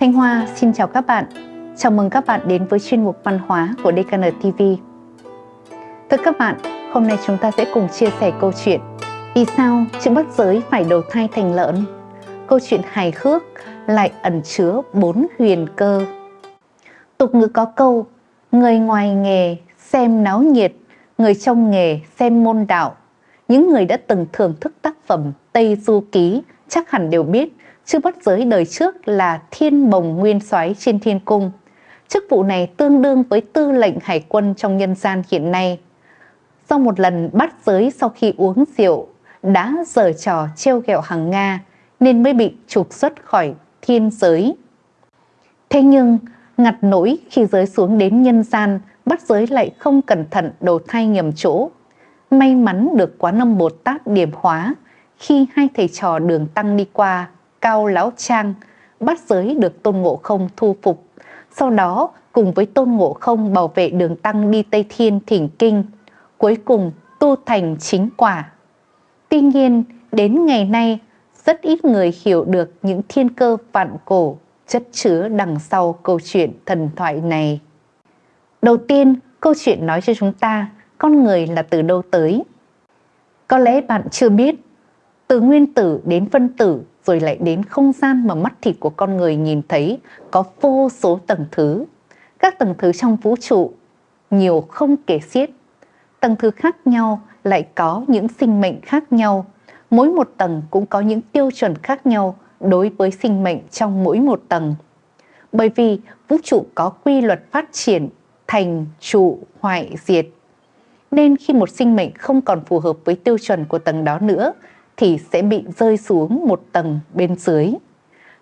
Thanh Hoa xin chào các bạn. Chào mừng các bạn đến với chuyên mục văn hóa của DKN TV. Thưa các bạn, hôm nay chúng ta sẽ cùng chia sẻ câu chuyện Vì sao chữ bắt giới phải đầu thai thành lợn? Câu chuyện hài hước lại ẩn chứa bốn huyền cơ. Tục ngữ có câu Người ngoài nghề xem náo nhiệt, người trong nghề xem môn đạo. Những người đã từng thưởng thức tác phẩm Tây Du Ký chắc hẳn đều biết chư bắt giới đời trước là thiên bồng nguyên soái trên thiên cung. Chức vụ này tương đương với tư lệnh hải quân trong nhân gian hiện nay. Sau một lần bắt giới sau khi uống rượu, đã giở trò treo ghẹo hàng Nga nên mới bị trục xuất khỏi thiên giới. Thế nhưng, ngặt nỗi khi giới xuống đến nhân gian, bắt giới lại không cẩn thận đầu thai nhầm chỗ. May mắn được quán âm Bồ Tát điểm hóa khi hai thầy trò đường tăng đi qua Cao Lão Trang bắt giới được Tôn Ngộ Không thu phục. Sau đó cùng với Tôn Ngộ Không bảo vệ đường tăng đi Tây Thiên thỉnh kinh, cuối cùng tu thành chính quả. Tuy nhiên, đến ngày nay, rất ít người hiểu được những thiên cơ vạn cổ chất chứa đằng sau câu chuyện thần thoại này. Đầu tiên, câu chuyện nói cho chúng ta con người là từ đâu tới. Có lẽ bạn chưa biết, từ nguyên tử đến phân tử rồi lại đến không gian mà mắt thịt của con người nhìn thấy có vô số tầng thứ. Các tầng thứ trong vũ trụ, nhiều không kể xiết. Tầng thứ khác nhau lại có những sinh mệnh khác nhau. Mỗi một tầng cũng có những tiêu chuẩn khác nhau đối với sinh mệnh trong mỗi một tầng. Bởi vì vũ trụ có quy luật phát triển, thành, trụ, hoại, diệt. Nên khi một sinh mệnh không còn phù hợp với tiêu chuẩn của tầng đó nữa thì sẽ bị rơi xuống một tầng bên dưới.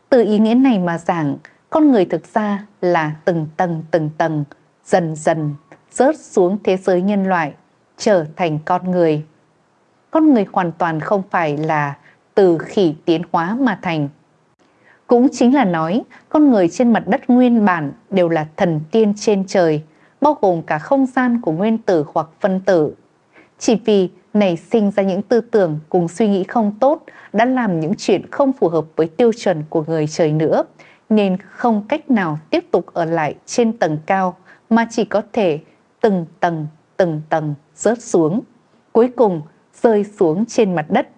Từ ý nghĩa này mà giảng, con người thực ra là từng tầng từng tầng, dần dần rớt xuống thế giới nhân loại, trở thành con người. Con người hoàn toàn không phải là từ khỉ tiến hóa mà thành. Cũng chính là nói, con người trên mặt đất nguyên bản đều là thần tiên trên trời, bao gồm cả không gian của nguyên tử hoặc phân tử. Chỉ vì nảy sinh ra những tư tưởng cùng suy nghĩ không tốt đã làm những chuyện không phù hợp với tiêu chuẩn của người trời nữa, nên không cách nào tiếp tục ở lại trên tầng cao mà chỉ có thể từng tầng từng tầng rớt xuống. Cuối cùng rơi xuống trên mặt đất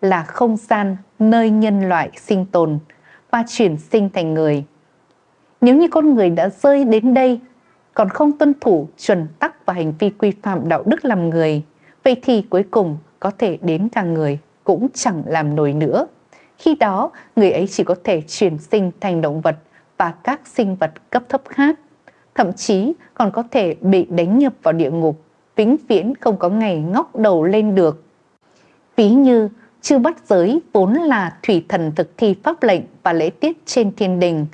là không gian nơi nhân loại sinh tồn và chuyển sinh thành người. Nếu như con người đã rơi đến đây còn không tuân thủ chuẩn tắc và hành vi quy phạm đạo đức làm người Vậy thì cuối cùng có thể đến cả người cũng chẳng làm nổi nữa. Khi đó, người ấy chỉ có thể chuyển sinh thành động vật và các sinh vật cấp thấp khác. Thậm chí còn có thể bị đánh nhập vào địa ngục, vĩnh viễn không có ngày ngóc đầu lên được. Ví như, chư bắt giới vốn là thủy thần thực thi pháp lệnh và lễ tiết trên thiên đình,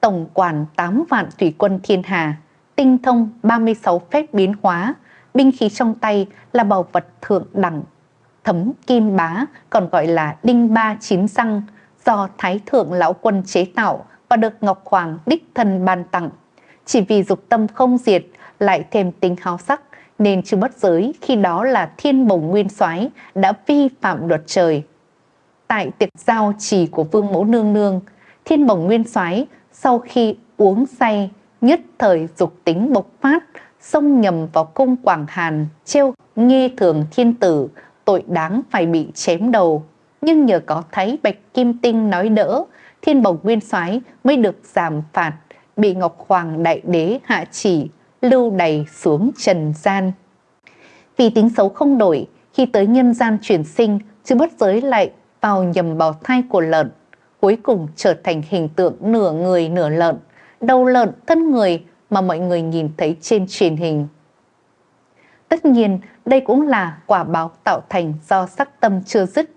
tổng quản 8 vạn thủy quân thiên hà, tinh thông 36 phép biến hóa, binh khí trong tay là bảo vật thượng đẳng, thấm kim bá còn gọi là đinh ba chín răng do Thái Thượng Lão Quân chế tạo và được Ngọc Hoàng đích thân ban tặng. Chỉ vì dục tâm không diệt lại thêm tính háo sắc nên chưa bất giới khi đó là thiên bồng nguyên soái đã vi phạm luật trời. Tại tiệc giao trì của Vương Mẫu Nương Nương, thiên bồng nguyên soái sau khi uống say nhất thời dục tính bộc phát xông nhầm vào cung Quảng Hàn, trêu nghe thường thiên tử, tội đáng phải bị chém đầu. Nhưng nhờ có thấy Bạch Kim Tinh nói đỡ, thiên bồng nguyên soái mới được giảm phạt, bị Ngọc Hoàng Đại Đế hạ chỉ, lưu đầy xuống trần gian. Vì tính xấu không đổi, khi tới nhân gian chuyển sinh, chứ bất giới lại vào nhầm bào thai của lợn, cuối cùng trở thành hình tượng nửa người nửa lợn, đầu lợn thân người mà mọi người nhìn thấy trên truyền hình. Tất nhiên, đây cũng là quả báo tạo thành do sắc tâm chưa dứt.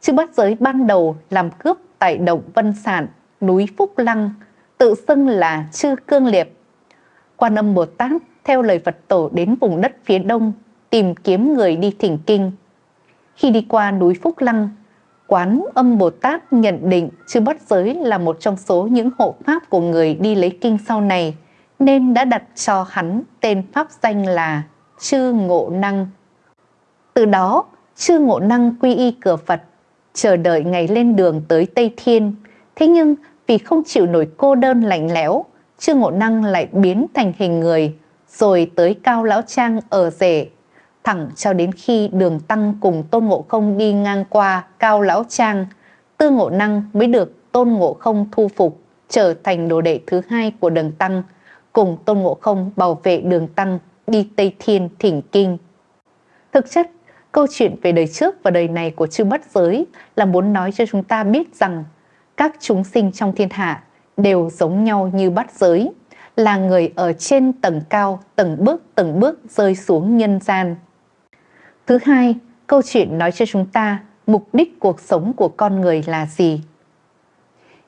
Chứ bắt giới ban đầu làm cướp tại động Vân Sản, núi Phúc Lăng, tự xưng là chư cương liệp. Quan âm Bồ Tát theo lời Phật tổ đến vùng đất phía đông tìm kiếm người đi thỉnh kinh. Khi đi qua núi Phúc Lăng, Quán âm Bồ Tát nhận định chư bắt giới là một trong số những hộ pháp của người đi lấy kinh sau này nên đã đặt cho hắn tên pháp danh là Chư Ngộ Năng. Từ đó, Chư Ngộ Năng quy y cửa Phật, chờ đợi ngày lên đường tới Tây Thiên. Thế nhưng vì không chịu nổi cô đơn lạnh lẽo, Chư Ngộ Năng lại biến thành hình người, rồi tới Cao Lão Trang ở rể, thẳng cho đến khi đường tăng cùng Tôn Ngộ Không đi ngang qua Cao Lão Trang, Tư Ngộ Năng mới được Tôn Ngộ Không thu phục, trở thành đồ đệ thứ hai của đường tăng, cùng Tôn Ngộ Không bảo vệ đường tăng đi Tây Thiên thỉnh kinh. Thực chất, câu chuyện về đời trước và đời này của chư bất giới là muốn nói cho chúng ta biết rằng các chúng sinh trong thiên hạ đều giống nhau như bắt giới, là người ở trên tầng cao từng bước từng bước rơi xuống nhân gian. Thứ hai, câu chuyện nói cho chúng ta mục đích cuộc sống của con người là gì.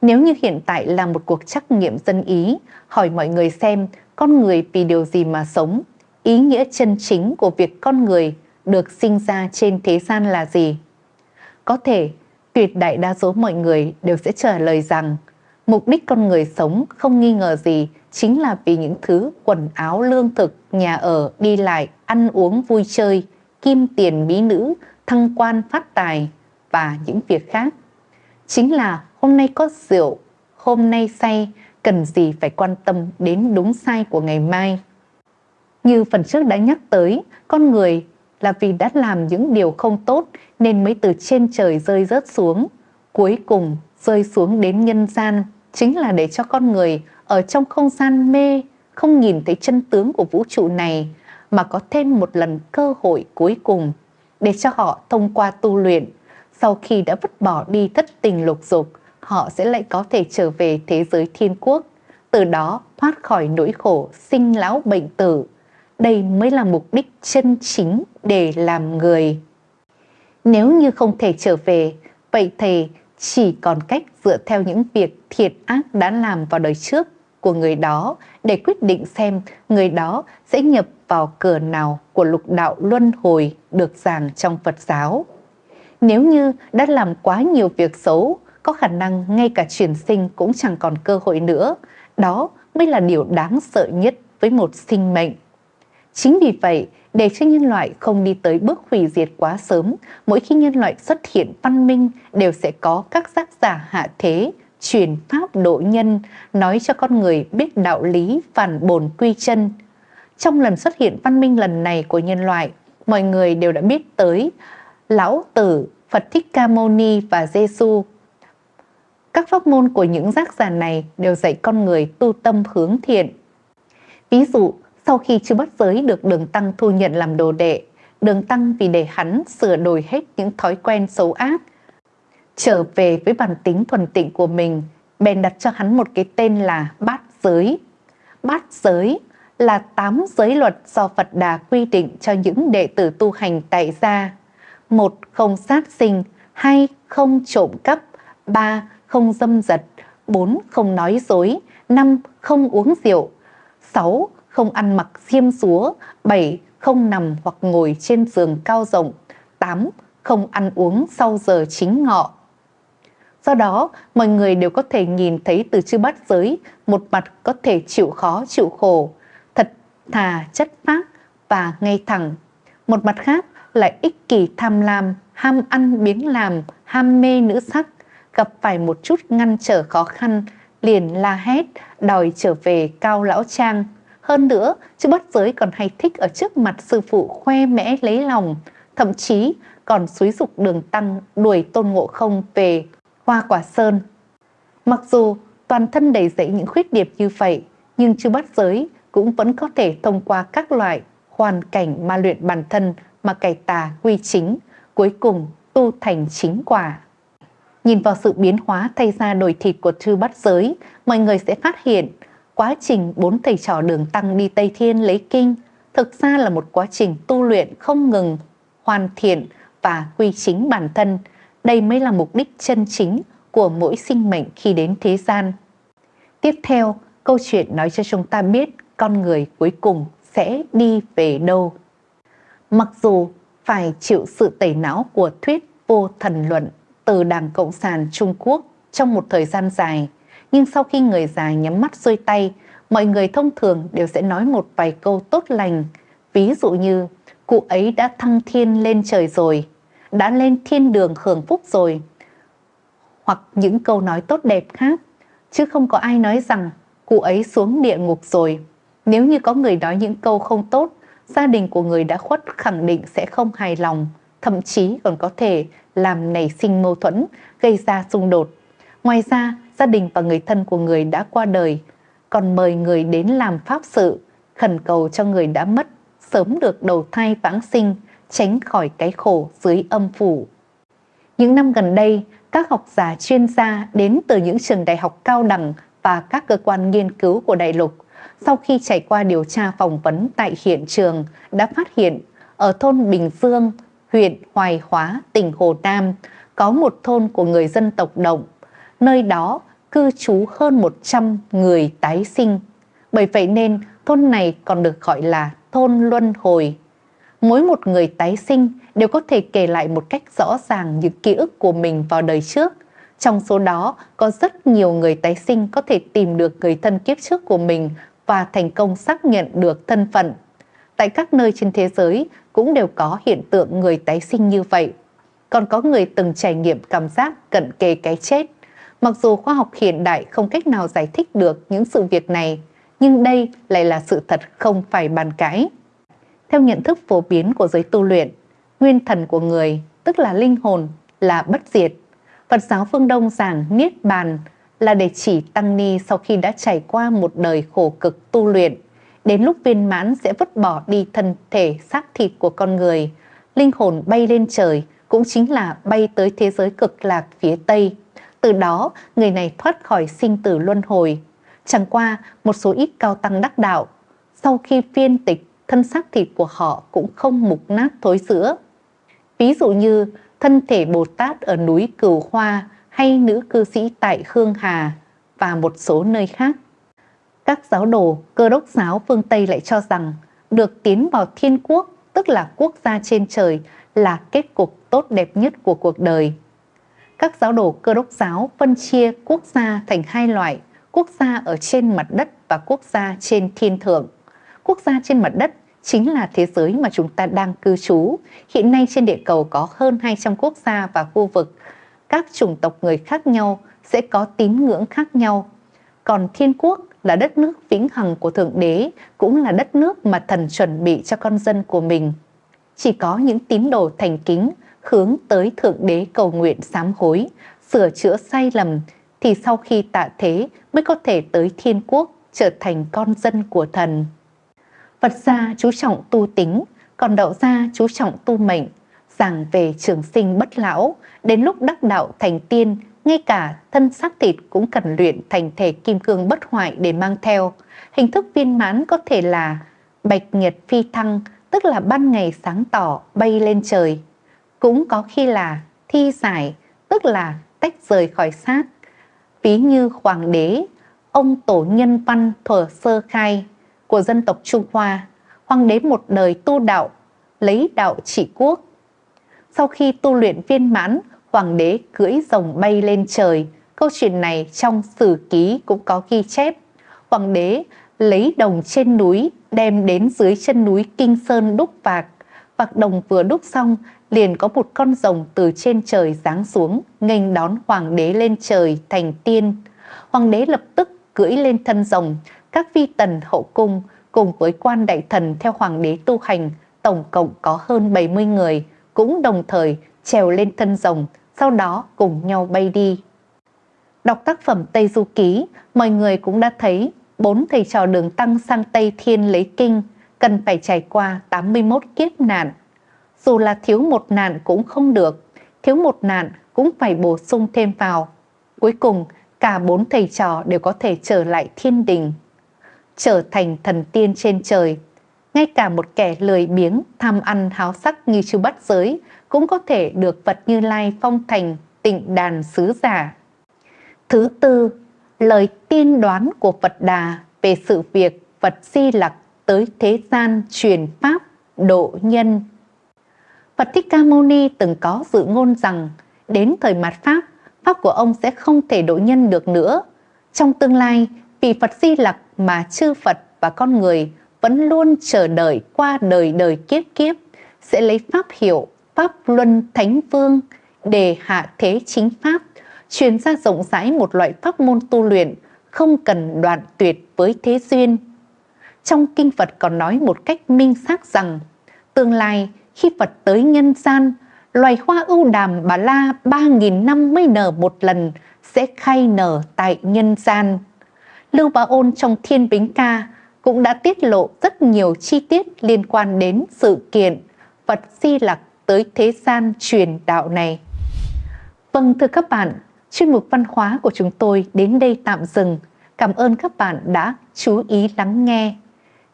Nếu như hiện tại là một cuộc trắc nghiệm dân ý, hỏi mọi người xem con người vì điều gì mà sống, ý nghĩa chân chính của việc con người được sinh ra trên thế gian là gì? Có thể tuyệt đại đa số mọi người đều sẽ trả lời rằng mục đích con người sống không nghi ngờ gì chính là vì những thứ quần áo lương thực, nhà ở, đi lại, ăn uống vui chơi, kim tiền mỹ nữ, thăng quan phát tài và những việc khác. Chính là hôm nay có rượu, hôm nay say, cần gì phải quan tâm đến đúng sai của ngày mai. Như phần trước đã nhắc tới, con người là vì đã làm những điều không tốt nên mới từ trên trời rơi rớt xuống. Cuối cùng rơi xuống đến nhân gian chính là để cho con người ở trong không gian mê, không nhìn thấy chân tướng của vũ trụ này mà có thêm một lần cơ hội cuối cùng để cho họ thông qua tu luyện. Sau khi đã vứt bỏ đi thất tình lục dục, họ sẽ lại có thể trở về thế giới thiên quốc, từ đó thoát khỏi nỗi khổ sinh lão bệnh tử. Đây mới là mục đích chân chính để làm người. Nếu như không thể trở về, vậy thì chỉ còn cách dựa theo những việc thiệt ác đã làm vào đời trước của người đó để quyết định xem người đó sẽ nhập vào cửa nào của lục đạo luân hồi được giảng trong Phật giáo. Nếu như đã làm quá nhiều việc xấu, có khả năng ngay cả chuyển sinh cũng chẳng còn cơ hội nữa. Đó mới là điều đáng sợ nhất với một sinh mệnh. Chính vì vậy, để cho nhân loại không đi tới bước hủy diệt quá sớm, mỗi khi nhân loại xuất hiện văn minh đều sẽ có các giác giả hạ thế, truyền pháp độ nhân, nói cho con người biết đạo lý phản bồn quy chân. Trong lần xuất hiện văn minh lần này của nhân loại, mọi người đều đã biết tới Lão Tử, Phật Thích Ca Mâu Ni và Giêsu. Các pháp môn của những giác giả này đều dạy con người tu tâm hướng thiện. Ví dụ, sau khi chưa bắt giới được đường tăng thu nhận làm đồ đệ, đường tăng vì để hắn sửa đổi hết những thói quen xấu ác, trở về với bản tính thuần tịnh của mình, bèn đặt cho hắn một cái tên là bát giới. Bát giới là tám giới luật do Phật Đà quy định cho những đệ tử tu hành tại gia một Không sát sinh, hai Không trộm cắp, ba Không dâm dật, bốn Không nói dối, năm Không uống rượu, sáu Không ăn mặc xiêm xúa, bảy Không nằm hoặc ngồi trên giường cao rộng, tám Không ăn uống sau giờ chính ngọ, Do đó, mọi người đều có thể nhìn thấy từ chư bát giới một mặt có thể chịu khó chịu khổ, thật thà chất phác và ngay thẳng. Một mặt khác lại ích kỷ tham lam, ham ăn biếng làm, ham mê nữ sắc, gặp phải một chút ngăn trở khó khăn, liền la hét, đòi trở về cao lão trang. Hơn nữa, chư bắt giới còn hay thích ở trước mặt sư phụ khoe mẽ lấy lòng, thậm chí còn xúi dục đường tăng đuổi tôn ngộ không về hoa quả sơn. Mặc dù toàn thân đầy dẫy những khuyết điểm như vậy, nhưng chư bắt giới cũng vẫn có thể thông qua các loại hoàn cảnh mà luyện bản thân mà cải tà quy chính, cuối cùng tu thành chính quả. Nhìn vào sự biến hóa thay ra đổi thịt của chư bắt giới, mọi người sẽ phát hiện quá trình bốn thầy trò đường tăng đi Tây Thiên lấy kinh thực ra là một quá trình tu luyện không ngừng, hoàn thiện và quy chính bản thân, đây mới là mục đích chân chính của mỗi sinh mệnh khi đến thế gian. Tiếp theo, câu chuyện nói cho chúng ta biết con người cuối cùng sẽ đi về đâu. Mặc dù phải chịu sự tẩy não của thuyết vô thần luận từ Đảng Cộng sản Trung Quốc trong một thời gian dài, nhưng sau khi người già nhắm mắt xuôi tay, mọi người thông thường đều sẽ nói một vài câu tốt lành, ví dụ như cụ ấy đã thăng thiên lên trời rồi, đã lên thiên đường hưởng phúc rồi. Hoặc những câu nói tốt đẹp khác, chứ không có ai nói rằng cụ ấy xuống địa ngục rồi. Nếu như có người nói những câu không tốt, gia đình của người đã khuất khẳng định sẽ không hài lòng, thậm chí còn có thể làm nảy sinh mâu thuẫn, gây ra xung đột. Ngoài ra, gia đình và người thân của người đã qua đời, còn mời người đến làm pháp sự, khẩn cầu cho người đã mất, sớm được đầu thai vãng sinh, tránh khỏi cái khổ dưới âm phủ. Những năm gần đây, các học giả chuyên gia đến từ những trường đại học cao đẳng và các cơ quan nghiên cứu của đại lục sau khi trải qua điều tra phỏng vấn tại hiện trường đã phát hiện ở thôn Bình Dương, huyện Hoài Hóa, tỉnh Hồ Nam có một thôn của người dân tộc Động. Nơi đó cư trú hơn 100 người tái sinh. Bởi vậy nên thôn này còn được gọi là thôn luân hồi. Mỗi một người tái sinh đều có thể kể lại một cách rõ ràng những ký ức của mình vào đời trước. Trong số đó có rất nhiều người tái sinh có thể tìm được người thân kiếp trước của mình và thành công xác nhận được thân phận. Tại các nơi trên thế giới cũng đều có hiện tượng người tái sinh như vậy. Còn có người từng trải nghiệm cảm giác cận kề cái chết. Mặc dù khoa học hiện đại không cách nào giải thích được những sự việc này, nhưng đây lại là sự thật không phải bàn cãi. Theo nhận thức phổ biến của giới tu luyện, nguyên thần của người, tức là linh hồn, là bất diệt. Phật giáo phương Đông giảng Niết Bàn là để chỉ Tăng Ni sau khi đã trải qua một đời khổ cực tu luyện, đến lúc viên mãn sẽ vứt bỏ đi thân thể xác thịt của con người, linh hồn bay lên trời cũng chính là bay tới thế giới cực lạc phía Tây. Từ đó, người này thoát khỏi sinh tử luân hồi. Chẳng qua, một số ít cao tăng đắc đạo, sau khi phiên tịch, thân xác thịt của họ cũng không mục nát thối rữa. Ví dụ như thân thể Bồ Tát ở núi Cửu Hoa hay nữ cư sĩ tại Khương Hà và một số nơi khác. Các giáo đồ cơ đốc giáo phương Tây lại cho rằng được tiến vào thiên quốc, tức là quốc gia trên trời, là kết cục tốt đẹp nhất của cuộc đời. Các giáo đồ cơ đốc giáo phân chia quốc gia thành hai loại, quốc gia ở trên mặt đất và quốc gia trên thiên thượng. Quốc gia trên mặt đất chính là thế giới mà chúng ta đang cư trú. Hiện nay trên địa cầu có hơn 200 quốc gia và khu vực các chủng tộc người khác nhau sẽ có tín ngưỡng khác nhau. Còn thiên quốc là đất nước vĩnh hằng của Thượng Đế, cũng là đất nước mà thần chuẩn bị cho con dân của mình. Chỉ có những tín đồ thành kính hướng tới Thượng Đế cầu nguyện sám hối, sửa chữa sai lầm, thì sau khi tạ thế mới có thể tới thiên quốc trở thành con dân của thần. Phật gia chú trọng tu tính, còn đạo gia chú trọng tu mệnh, giảng về trường sinh bất lão, đến lúc đắc đạo thành tiên, ngay cả thân xác thịt cũng cần luyện thành thể kim cương bất hoại để mang theo. Hình thức viên mãn có thể là bạch nhật phi thăng, tức là ban ngày sáng tỏ bay lên trời. Cũng có khi là thi giải, tức là tách rời khỏi xác. Ví như hoàng đế, ông tổ nhân văn thuở sơ khai của dân tộc Trung Hoa, hoàng đế một đời tu đạo, lấy đạo trị quốc, sau khi tu luyện viên mãn, hoàng đế cưỡi rồng bay lên trời. Câu chuyện này trong sử ký cũng có ghi chép. Hoàng đế lấy đồng trên núi đem đến dưới chân núi Kinh Sơn đúc vạc. Vạc đồng vừa đúc xong, liền có một con rồng từ trên trời giáng xuống, nghênh đón hoàng đế lên trời thành tiên. Hoàng đế lập tức cưỡi lên thân rồng, các vi tần hậu cung cùng với quan đại thần theo hoàng đế tu hành, tổng cộng có hơn 70 người, cũng đồng thời trèo lên thân rồng, sau đó cùng nhau bay đi. Đọc tác phẩm Tây Du Ký, mọi người cũng đã thấy bốn thầy trò đường tăng sang Tây Thiên lấy kinh cần phải trải qua 81 kiếp nạn. Dù là thiếu một nạn cũng không được, thiếu một nạn cũng phải bổ sung thêm vào. Cuối cùng, cả bốn thầy trò đều có thể trở lại thiên đình, trở thành thần tiên trên trời, ngay cả một kẻ lười biếng, tham ăn háo sắc như chư bắt giới cũng có thể được Phật Như Lai phong thành tịnh đàn sứ giả. Thứ tư, lời tiên đoán của Phật Đà về sự việc Phật Di Lặc tới thế gian truyền Pháp độ nhân. Phật Thích Ca Mâu Ni từng có dự ngôn rằng đến thời mạt Pháp, Pháp của ông sẽ không thể độ nhân được nữa. Trong tương lai, vì Phật Di Lặc mà chư Phật và con người vẫn luôn chờ đợi qua đời đời kiếp kiếp sẽ lấy pháp hiệu Pháp Luân Thánh Vương để hạ thế chính Pháp, truyền ra rộng rãi một loại pháp môn tu luyện không cần đoạn tuyệt với thế duyên. Trong kinh Phật còn nói một cách minh xác rằng, tương lai khi Phật tới nhân gian, loài hoa ưu đàm bà la ba nghìn năm mới nở một lần sẽ khai nở tại nhân gian. Lưu Bá Ôn trong Thiên Bính Ca cũng đã tiết lộ rất nhiều chi tiết liên quan đến sự kiện Phật Di Lặc tới thế gian truyền đạo này. Vâng thưa các bạn, chuyên mục văn hóa của chúng tôi đến đây tạm dừng. Cảm ơn các bạn đã chú ý lắng nghe.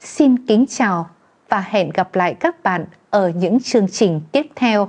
Xin kính chào và hẹn gặp lại các bạn ở những chương trình tiếp theo.